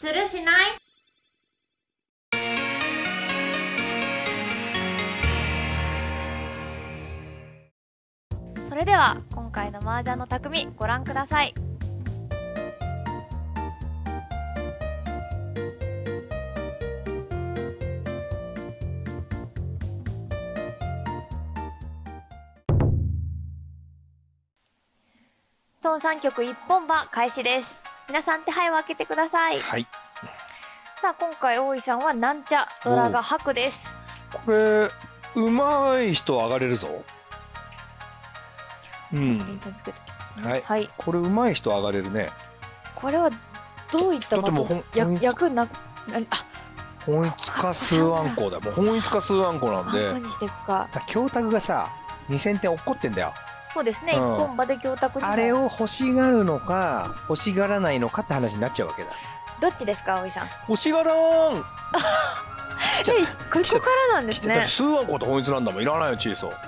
するしない？それでは今回の麻雀の匠ご覧ください。トン3曲一本馬開始です。皆さん手配を開けてください。はい。さあ今回大井さんはなんちゃドラが白です。これうまい人上がれるぞ。うん。ね。はい。はい、これうまい人上がれるね。これはどういっただってもう役ななあ本一か数案校だよもう本一か数案校なんで何にしていくかだ教託がさ2000点落っこってんだよそうですね、うん。一本馬で教託にも。あれを欲しがるのか欲しがらないのかって話になっちゃうわけだ。どっちですか大井さん？欲しがらん。えここからなんですね。数案校と本一なんだもん。いらないよチーソー。かっ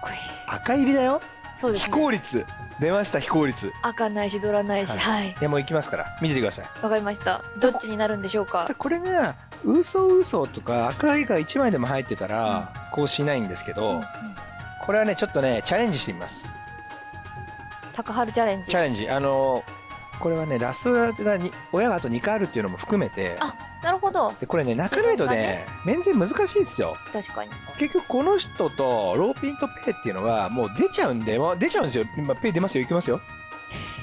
こいい。赤入りだよ。非そうですね。効率。出ました非効率。赤ないしドラないしはい。はい。いやもう行きますから。見ててください。わかりました。どっちになるんでしょうか？これが嘘嘘とか赤いが1枚でも入ってたらこうしないんですけど、うんうんこれはねちょっとねチャレンジしてみます。高春チャレンジ。チャレンジ。あのこれはねラストがに親があと2回あるっていうのも含めて。あなるほど。でこれね泣かないとね面前難しいんですよ。確かに。結局この人とローピンとペイっていうのはもう出ちゃうんで、まあ、出ちゃうんですよ。今ペイ出ますよ。いきますよ。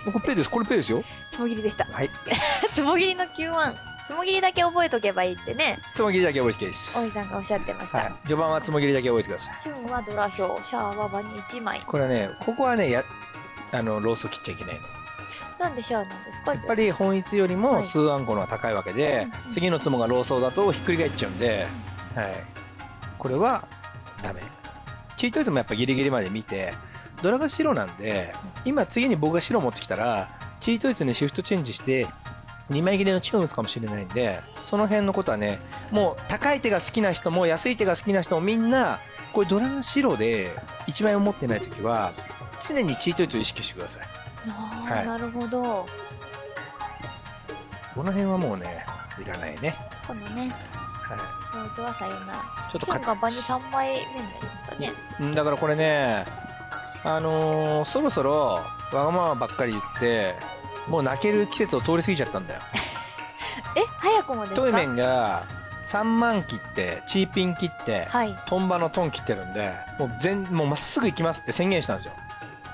これペイです。これペイですよ。つもぎりでした。はい。つもぎりの Q1 つもぎりだけ覚えとけばいいってね。つもぎりだけ覚えてです。大井さんがおっしゃってました、はい。序盤はつもぎりだけ覚えてください。チュンはドラ表シャアは場に1枚。これはねここはねやあのロースを切っちゃいけないの。なんでシャアなんですか？やっぱり本一よりはい。も数あんこの方が高いわけで、うんうん次のツモがローソーだとひっくり返っちゃうんで、はい、これはダメ。チートイズもやっぱギリギリまで見てドラが白なんで今次に僕が白持ってきたらチートイズにシフトチェンジして2枚切れのチューン打つかもしれないんでその辺のことはねもう高い手が好きな人も安い手が好きな人もみんなこれドラが白で1枚も持ってない時は常にチートイズを意識してください。はい。なるほど。この辺はもうねいらないね、このね。はローズはさよなちょっとが場に3枚目になりましたね。うんだからこれねあのーそろそろわがままばっかり言ってもう泣ける季節を通り過ぎちゃったんだよ。え早くもですか？トイメンが3万切ってチーピン切って、はい。トンバのトン切ってるんでもう全もうまっすぐ行きますって宣言したんですよ。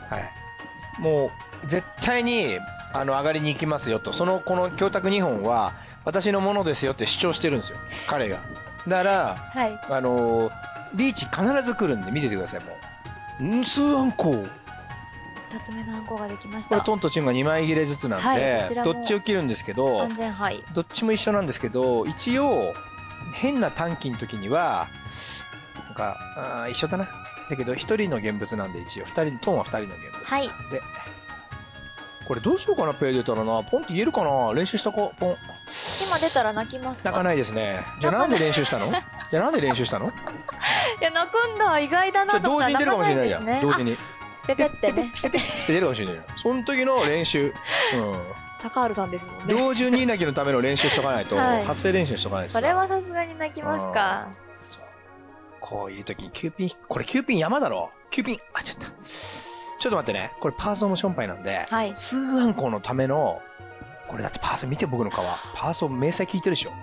はい。もう絶対にあの上がりに行きますよと。そのこの教託2本は私のものですよって主張してるんですよ。彼が。だからはい。あのーリーチ必ず来るんで見ててくださいもう。ん数あんこ2つ目の暗号ができました。これトンとチュンが2枚切れずつなんはいでこ、ちらもどっちを切るんですけどどっちも一緒なんですけど一応変な短期の時にはなんかあー一緒だな。だけど1人の現物なんで一応。2人トンは2人の現物。はい。でこれどうしようかなペイ出たらな。ポンって言えるかな？練習したこポン。今出たら泣きますか？泣かないですね。じゃあなんで練習したの？じゃあなんで練習したの？いや泣くんだ。意外だじゃあなと思った同時に出るかもしれないじゃん、泣か同時にですね。あペペってね。ペペって出るかもしれないよ。その時の練習。うん。高春さんですもんね。猟銃二泣きのための練習しとかないと、はい。発声練習しとかないとさそれはさすがに泣きますか。そう。こういう時にキューピンこれキューピン山だろ。キューピン。あちょっと。ちょっと待ってね。これパーソンのションパイなんで、はい。数アンコのためのこれだってパーソン見て僕の皮パーソン明細聞いてるでしょ。うん。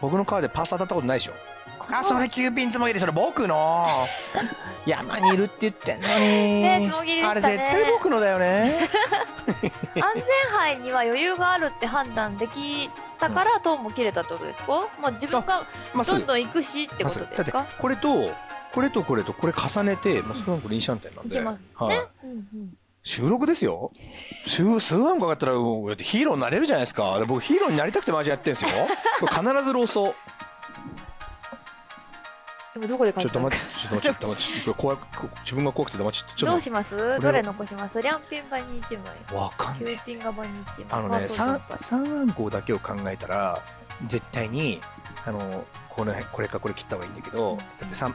僕の皮でパーソン当たったことないでしょ。あそれキューピンつもぎりそれ僕の山にいるって言ってんの。に、ねあれ絶対僕のだよね。安全牌には余裕があるって判断できたからトーンも切れたってことですか？まあ自分がどんどん行くしってことですか？だってこれとこれとこれとこれ重ねて、まあ、数アンコ臨シャンテンなんで、いけますはい。ねうんうん。収録ですよ。数数アンコかかったらヒーローになれるじゃないですか。僕ヒーローになりたくてマジやってんですよ。これ必ずローソでもどこでちょっと書いた待ってちょっと待ってちょっと待って。ちょっと怖く自分が怖くて黙っちゃって ちょっと待っどうします？どれ残します？リャンピン場に1枚。てわかんねキューピンが場に1枚。あのねあそう三そう。三アンコだけを考えたら絶対にあのこの辺これかこれ切った方がいいんだけどだって三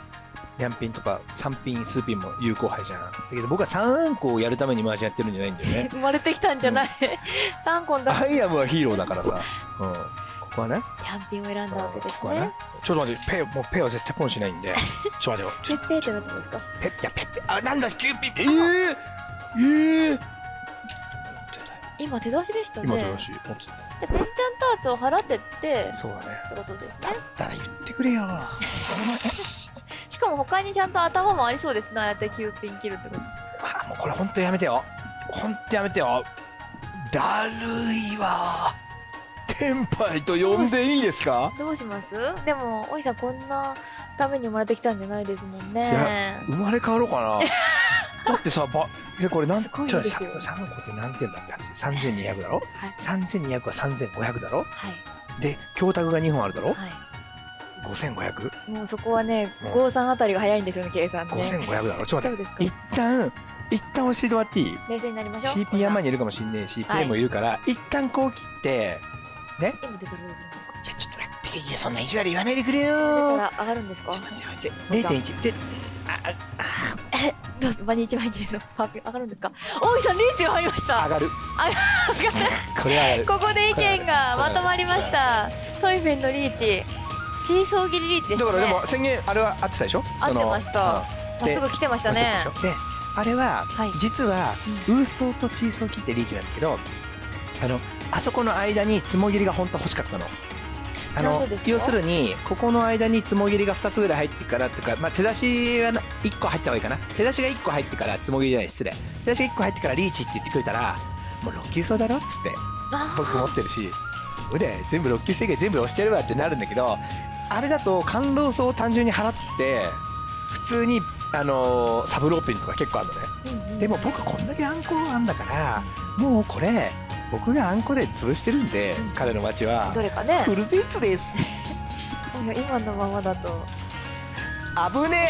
ニャンピンとか3ピン数ピンも有効杯じゃん。だけど僕は3アンコをやるために麻雀やってるんじゃないんだよね。生まれてきたんじゃない、三個だ。アイアムはヒーローだからさ、うん、ここはね。キャンピンを選んだわけですここはねねちょっと待ってペイもうペイは絶対ポンしないんで。ちょっと待ってよ。ペッペーってなったんですか？ペッいやペッペあなんだキューピッえー、えー、今手出しでしたね。今手出し持って。たでペンチャンターツを払ってって。そうだね。ってことですね。だったら言ってくれよ。しかも他にちゃんと頭もありそうですね。ああやって9ピン切るってこと。あもうこれ本当やめてよ。本当やめてよ。だるいわテンパイと呼んでいいですか？どうします？でもおいさんこんなために生まれてきたんじゃないですもんね。生まれ変わろうかな。だってさばでこれなんすごいちょですよ。3個って何点だって話3200だろ？はい。3200は3500だろ？はい。で教託が2本あるだろ？は5500いもうそこはねうん。五三あたりが早いんですよね計算ね。5500だろ？ちょっと待って。一旦一旦教えてもらっていい？冷静になりましょう。CP 山にいるかもしんねえしプレイもいるから、一旦こう切ってね。今出たらどうするんですか。じゃあちょっと待っていやそんな意地悪言わないでくれ出たよら上がるんですか？ちょっと待って待って0.1でああどうぞ。場に一枚入れるの上がるんですか？大井さんリーチが入りました。あ上がる。上がる。これはここで意見がまとまりました。トイフェンのリーチシーソー切りリーチですね。だからでも宣言あれは合ってたでしょ？合ってました。まっすぐ来てましたうんねであれは、はい。実はウーソーとチーソー切ってリーチなんだけどあのあそこの間につもぎりが本当は欲しかったの。あの要するにここの間につもぎりが2つぐらい入ってからっていうか、まあ、手出しはな1個入った方がいいかな。手出しが1個入ってからつもぎりじゃない失礼。手出しが1個入ってからリーチって言ってくれたらもう6級層だろっつってあ僕持ってるし俺全部6級制限全部押してやるわってなるんだけどあれだと感動層を単純に払って普通にあのーサブローピンとか結構あるのね。ーうんうん。でも僕こんだけあんこあんだからもうこれ僕があんこで潰してるんで、うん。彼の街はどれかね。フルセッツです。い や今のままだと。危ね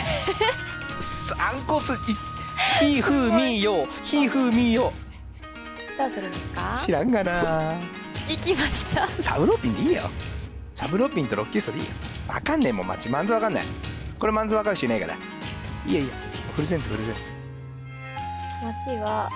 え。すあんこすひふみよひふみよどうするんですか？知らんがな。行きました。サブローピンでいいよ。サブローピンとロッキーストでいいよ。わかんねえもん街マンズわかんない。これマンズわかる人いないから。いいやいいやフルセンツフルセンツ街は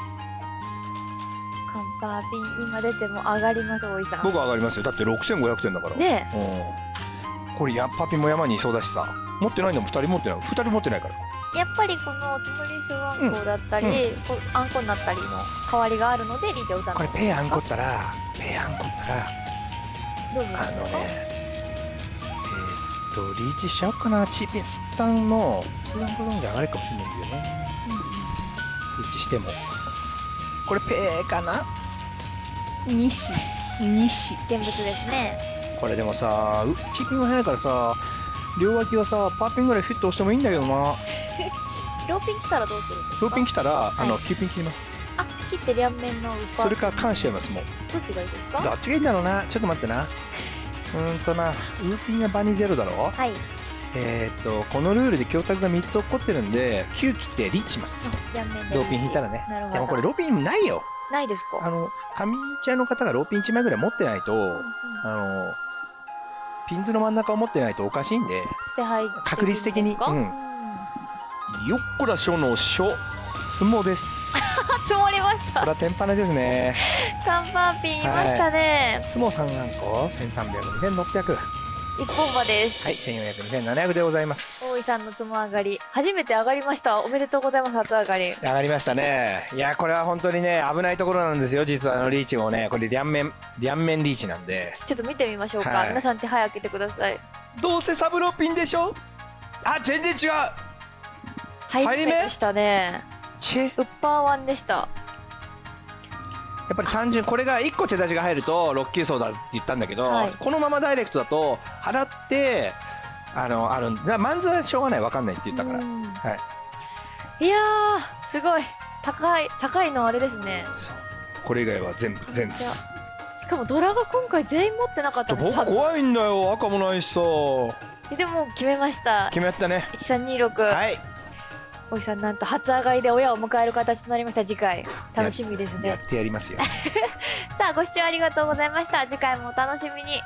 カンパーピン今出ても上がります大井さん。僕は上がりますよ。だって6500点だから。ねうん。これやパピも山にいそうだしさ。持ってないのも2人持ってない。2人持ってないから。やっぱりこのつむりすあんこだったり、こうあんこになったりの代わりがあるのでリーチを打たないこれペアあんこったらペアあんこったらどうするんあのねえーっとリーチしちゃおうかな。チーピンスタンのスタンコロンじゃ上がるかもしれないんだよね。リーチしてもこれペーかな？西西現物ですね。これでもさうチーピンが速いからさ両脇はさパーピンぐらいフィット押してもいいんだけどな。ローピン来たらどうするんですか？ローピン来たら、あのはい9ピン切ります。あ切って両面のウッパーそれから感謝しますもう。どっちがいいですか？どっちがいいんだろうな。ちょっと待ってな。うーんとな。ウーピンがバニゼロだろ？はいえーっとこのルールで教託が3つ起こってるんで9切ってリーチします。ローピン引いたらね。でもこれローピンないよ。ないですか？あの上茶の方がローピン1枚ぐらい持ってないとうんうん。あのピンズの真ん中を持ってないとおかしいんで確率的に。うん。よっこらしょのしょつもです。あ 積もりました。これは天パネですね。カンパーピンいましたね、つも3何個1300 2600一本馬です。はい1400 2700でございます。大井さんのつも上がり初めて上がりました。おめでとうございます初上がり。上がりましたね。いやこれは本当にね危ないところなんですよ。実はあのリーチもねこれ両面両面リーチなんで。ちょっと見てみましょうか、はい。皆さん手早く開けてください。どうせサブローピンでしょ？あ全然違う。入入り目でしたね。チェ？やウッパーワンでしたっぱり単純これが1個手出しが入ると6級層だって言ったんだけど、はい。このままダイレクトだと払ってあのあるマンズはしょうがない分かんないって言ったから。うん。はい。いやーすごい。高い高いのあれですね。そう。これ以外は全部全ツしかもドラが今回全員持ってなかった僕怖いんだよ。赤もないしさ。でも決めました。決めたね。1326、はい大井さんなんと初上がりで親を迎える形となりました。次回楽しみですね。やってやりますよ。さあご視聴ありがとうございました。次回もお楽しみに